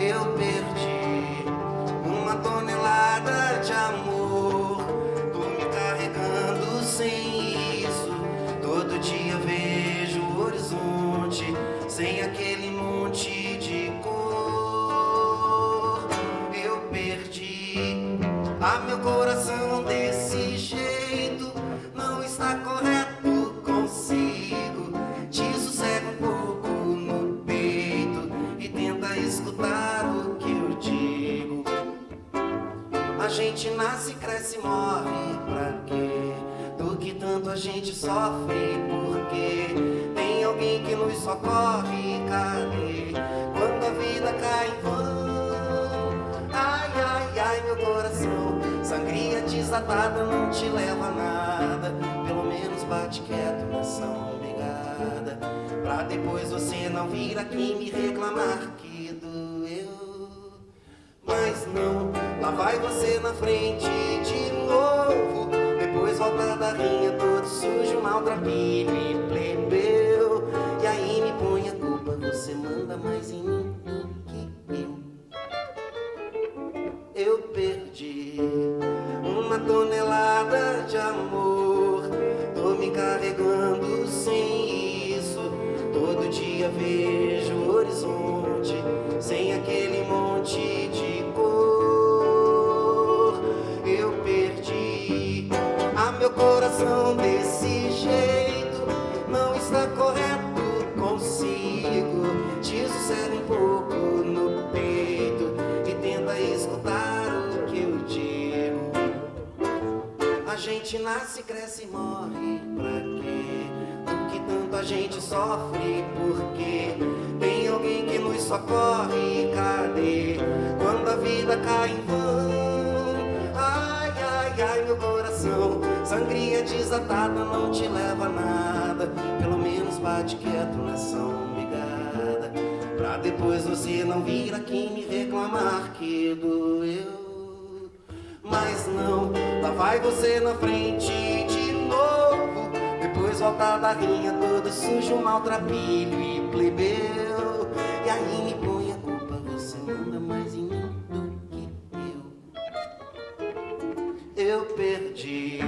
Eu perdi uma tonelada de amor. Tô me carregando sem isso. Todo dia vejo o horizonte sem aquele monte de cor. Eu perdi a meu coração gente nasce, cresce, morre pra quê? Do que tanto a gente sofre, porque tem alguém que nos socorre, cadê? Quando a vida cai em vão, ai, ai, ai, meu coração, sangria desatada não te leva a nada, pelo menos bate quieto nessa obrigada, pra depois você não vir aqui me reclamar que vai você na frente de novo. Depois volta da rinha todo sujo, maltrapilho e plebeu. E aí me põe a culpa, você manda mais em mim do que eu. Eu perdi uma tonelada de amor. Tô me carregando sem isso. Todo dia vejo o horizonte Sem aquele monte gente nasce, cresce e morre. Pra quê? Do que tanto a gente sofre, porque tem alguém que nos socorre, cadê? Quando a vida cai em vão, ai, ai, ai, meu coração, sangria desatada não te leva a nada, pelo menos bate quieto nessa umbigada, pra depois você não vir aqui me reclamar que doeu. Mas não, vai você na frente de novo. Depois volta da rinha todo sujo, maltrapilho e plebeu. E aí me põe a culpa, você manda mais em mim do que eu. Eu perdi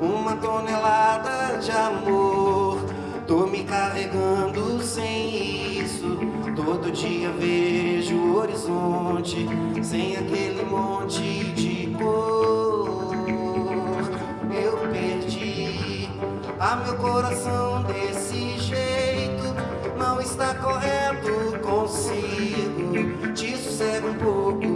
uma tonelada de amor. Tô me carregando sem isso. Todo dia vejo o horizonte Sem aquele monte de cor A meu coração desse jeito não está correto consigo. Te sossega um pouco.